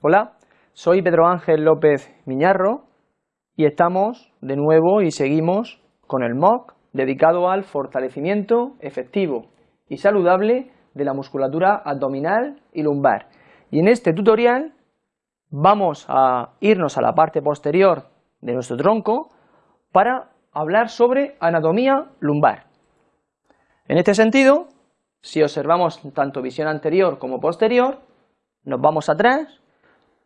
Hola, soy Pedro Ángel López Miñarro y estamos de nuevo y seguimos con el MOOC dedicado al fortalecimiento efectivo y saludable de la musculatura abdominal y lumbar. Y en este tutorial vamos a irnos a la parte posterior de nuestro tronco para hablar sobre anatomía lumbar. En este sentido, si observamos tanto visión anterior como posterior, nos vamos atrás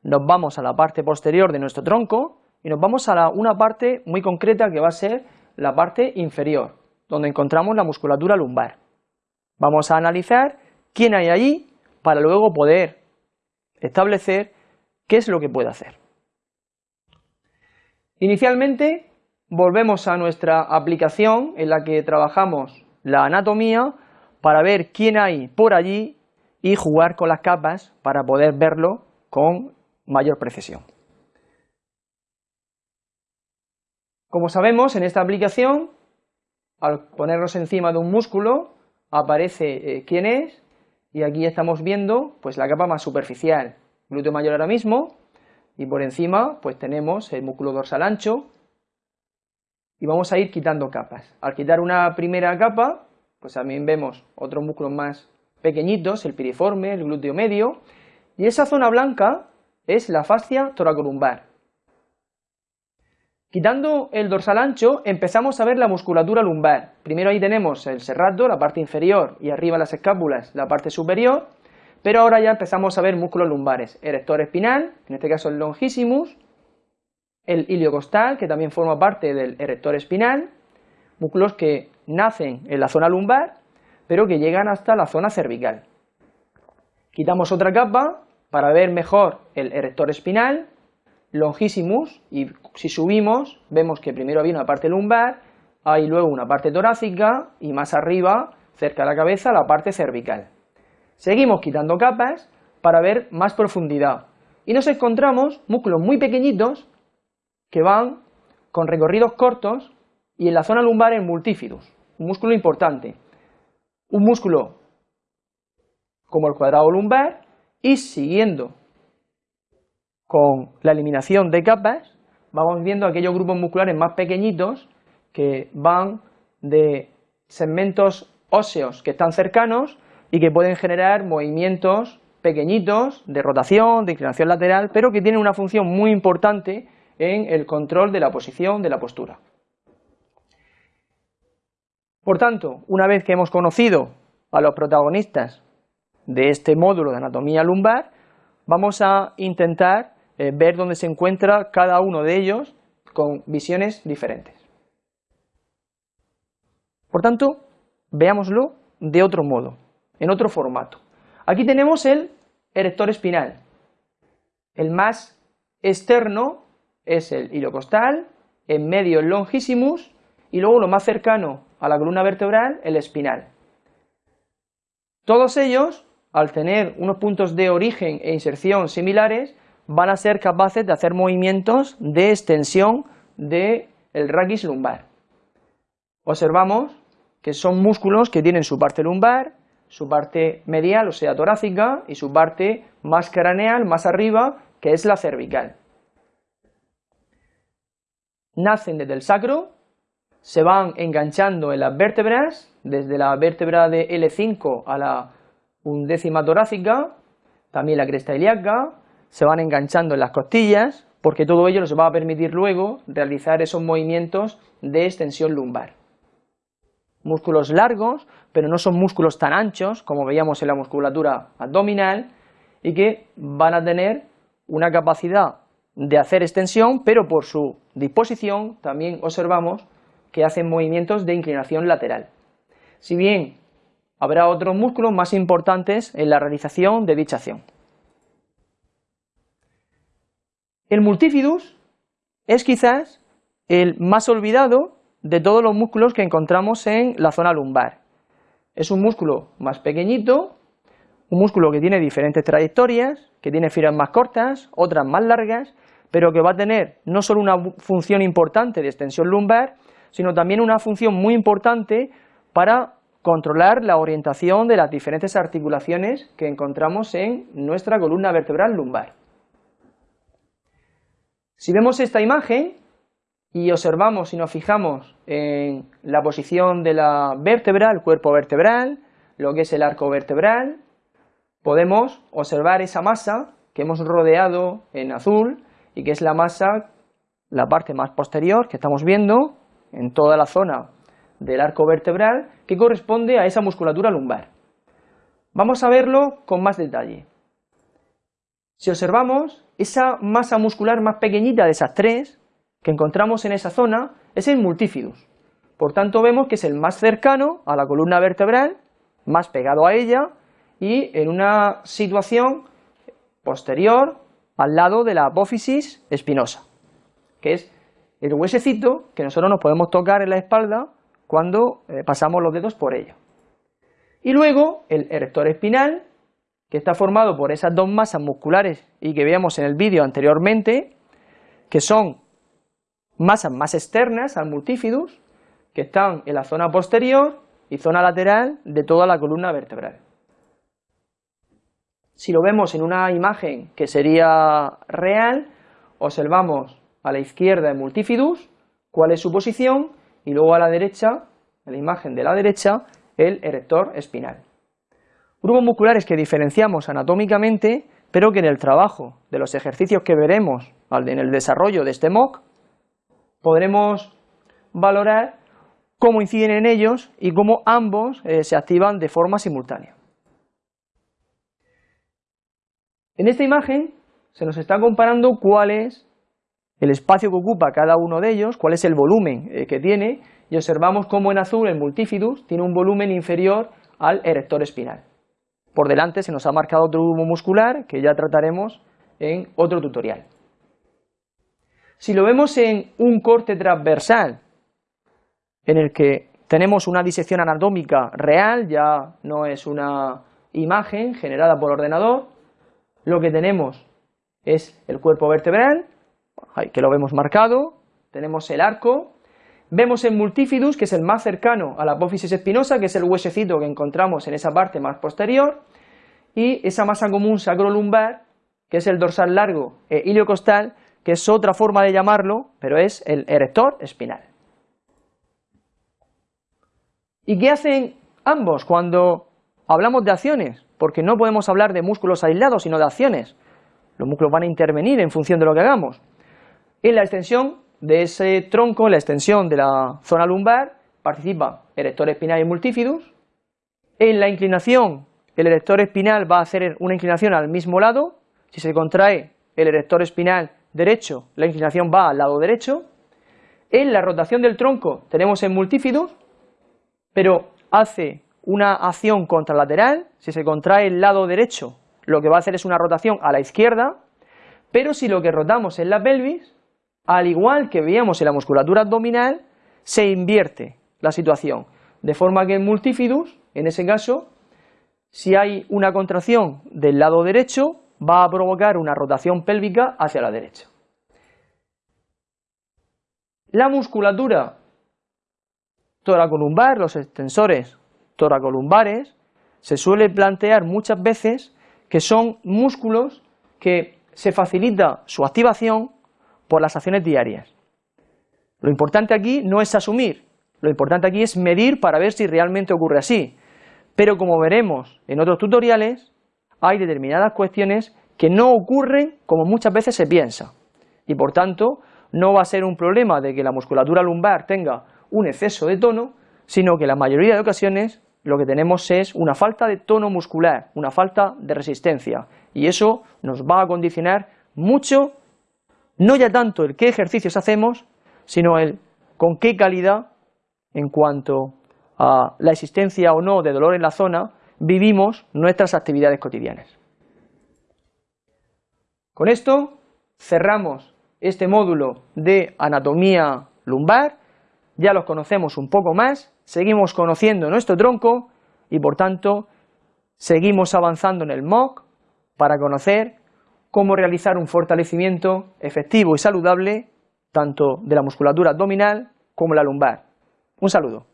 nos vamos a la parte posterior de nuestro tronco y nos vamos a una parte muy concreta que va a ser la parte inferior, donde encontramos la musculatura lumbar. Vamos a analizar quién hay allí para luego poder establecer qué es lo que puede hacer. Inicialmente volvemos a nuestra aplicación en la que trabajamos la anatomía para ver quién hay por allí y jugar con las capas para poder verlo con mayor precisión. Como sabemos, en esta aplicación, al ponernos encima de un músculo, aparece eh, quién es, y aquí estamos viendo pues la capa más superficial, glúteo mayor ahora mismo, y por encima pues tenemos el músculo dorsal ancho, y vamos a ir quitando capas. Al quitar una primera capa, pues también vemos otros músculos más pequeñitos, el piriforme, el glúteo medio, y esa zona blanca es la fascia toracolumbar. Quitando el dorsal ancho, empezamos a ver la musculatura lumbar. Primero ahí tenemos el serrato, la parte inferior, y arriba las escápulas, la parte superior, pero ahora ya empezamos a ver músculos lumbares, erector espinal, en este caso el longissimus, el iliocostal, que también forma parte del erector espinal, músculos que nacen en la zona lumbar, pero que llegan hasta la zona cervical. Quitamos otra capa, para ver mejor el erector espinal, longissimus, y si subimos vemos que primero había una parte lumbar, hay luego una parte torácica y más arriba, cerca de la cabeza, la parte cervical. Seguimos quitando capas para ver más profundidad. Y nos encontramos músculos muy pequeñitos que van con recorridos cortos y en la zona lumbar en multífidus, un músculo importante, un músculo como el cuadrado lumbar y siguiendo con la eliminación de capas, vamos viendo aquellos grupos musculares más pequeñitos que van de segmentos óseos que están cercanos y que pueden generar movimientos pequeñitos de rotación, de inclinación lateral, pero que tienen una función muy importante en el control de la posición de la postura. Por tanto, una vez que hemos conocido a los protagonistas de este módulo de anatomía lumbar, vamos a intentar eh, ver dónde se encuentra cada uno de ellos con visiones diferentes. Por tanto, veámoslo de otro modo, en otro formato. Aquí tenemos el erector espinal. El más externo es el iliocostal, en medio el longissimus y luego lo más cercano a la columna vertebral, el espinal. Todos ellos al tener unos puntos de origen e inserción similares, van a ser capaces de hacer movimientos de extensión del el raquis lumbar. Observamos que son músculos que tienen su parte lumbar, su parte medial, o sea, torácica, y su parte más craneal, más arriba, que es la cervical. Nacen desde el sacro, se van enganchando en las vértebras, desde la vértebra de L5 a la undécima torácica, también la cresta ilíaca, se van enganchando en las costillas, porque todo ello nos va a permitir luego realizar esos movimientos de extensión lumbar. Músculos largos, pero no son músculos tan anchos como veíamos en la musculatura abdominal y que van a tener una capacidad de hacer extensión, pero por su disposición también observamos que hacen movimientos de inclinación lateral. Si bien habrá otros músculos más importantes en la realización de dicha acción. El multifidus es quizás el más olvidado de todos los músculos que encontramos en la zona lumbar. Es un músculo más pequeñito, un músculo que tiene diferentes trayectorias, que tiene fibras más cortas, otras más largas, pero que va a tener no solo una función importante de extensión lumbar, sino también una función muy importante para controlar la orientación de las diferentes articulaciones que encontramos en nuestra columna vertebral lumbar. Si vemos esta imagen y observamos y nos fijamos en la posición de la vértebra, el cuerpo vertebral, lo que es el arco vertebral, podemos observar esa masa que hemos rodeado en azul y que es la masa, la parte más posterior que estamos viendo en toda la zona del arco vertebral que corresponde a esa musculatura lumbar. Vamos a verlo con más detalle. Si observamos, esa masa muscular más pequeñita de esas tres que encontramos en esa zona es el multifidus. Por tanto vemos que es el más cercano a la columna vertebral, más pegado a ella y en una situación posterior al lado de la apófisis espinosa, que es el huesecito que nosotros nos podemos tocar en la espalda cuando eh, pasamos los dedos por ella. Y luego el erector espinal, que está formado por esas dos masas musculares y que veíamos en el vídeo anteriormente, que son masas más externas al multifidus, que están en la zona posterior y zona lateral de toda la columna vertebral. Si lo vemos en una imagen que sería real, observamos a la izquierda el multifidus, cuál es su posición, y luego a la derecha, en la imagen de la derecha, el erector espinal. Grupos musculares que diferenciamos anatómicamente, pero que en el trabajo de los ejercicios que veremos en el desarrollo de este MOOC, podremos valorar cómo inciden en ellos y cómo ambos eh, se activan de forma simultánea. En esta imagen se nos está comparando cuál es el espacio que ocupa cada uno de ellos, cuál es el volumen eh, que tiene, y observamos cómo en azul el multifidus tiene un volumen inferior al erector espinal. Por delante se nos ha marcado otro grupo muscular que ya trataremos en otro tutorial. Si lo vemos en un corte transversal, en el que tenemos una disección anatómica real, ya no es una imagen generada por ordenador, lo que tenemos es el cuerpo vertebral, que lo vemos marcado, tenemos el arco, vemos el multifidus, que es el más cercano a la apófisis espinosa, que es el huesecito que encontramos en esa parte más posterior, y esa masa común sacrolumbar, que es el dorsal largo e iliocostal, que es otra forma de llamarlo, pero es el erector espinal. ¿Y qué hacen ambos cuando hablamos de acciones? Porque no podemos hablar de músculos aislados, sino de acciones. Los músculos van a intervenir en función de lo que hagamos. En la extensión de ese tronco, en la extensión de la zona lumbar, participa el erector espinal y multifidus. En la inclinación, el erector espinal va a hacer una inclinación al mismo lado. Si se contrae el erector espinal derecho, la inclinación va al lado derecho. En la rotación del tronco tenemos el multifidus, pero hace una acción contralateral, si se contrae el lado derecho, lo que va a hacer es una rotación a la izquierda, pero si lo que rotamos es la pelvis, al igual que veíamos en la musculatura abdominal, se invierte la situación, de forma que el multifidus, en ese caso, si hay una contracción del lado derecho, va a provocar una rotación pélvica hacia la derecha. La musculatura toracolumbar, los extensores toracolumbares, se suele plantear muchas veces que son músculos que se facilita su activación por las acciones diarias. Lo importante aquí no es asumir, lo importante aquí es medir para ver si realmente ocurre así. Pero como veremos en otros tutoriales, hay determinadas cuestiones que no ocurren como muchas veces se piensa. Y por tanto, no va a ser un problema de que la musculatura lumbar tenga un exceso de tono, sino que la mayoría de ocasiones lo que tenemos es una falta de tono muscular, una falta de resistencia, y eso nos va a condicionar mucho, no ya tanto el qué ejercicios hacemos, sino el con qué calidad, en cuanto a la existencia o no de dolor en la zona, vivimos nuestras actividades cotidianas. Con esto cerramos este módulo de anatomía lumbar ya los conocemos un poco más, seguimos conociendo nuestro tronco y por tanto seguimos avanzando en el MOOC para conocer cómo realizar un fortalecimiento efectivo y saludable tanto de la musculatura abdominal como la lumbar. Un saludo.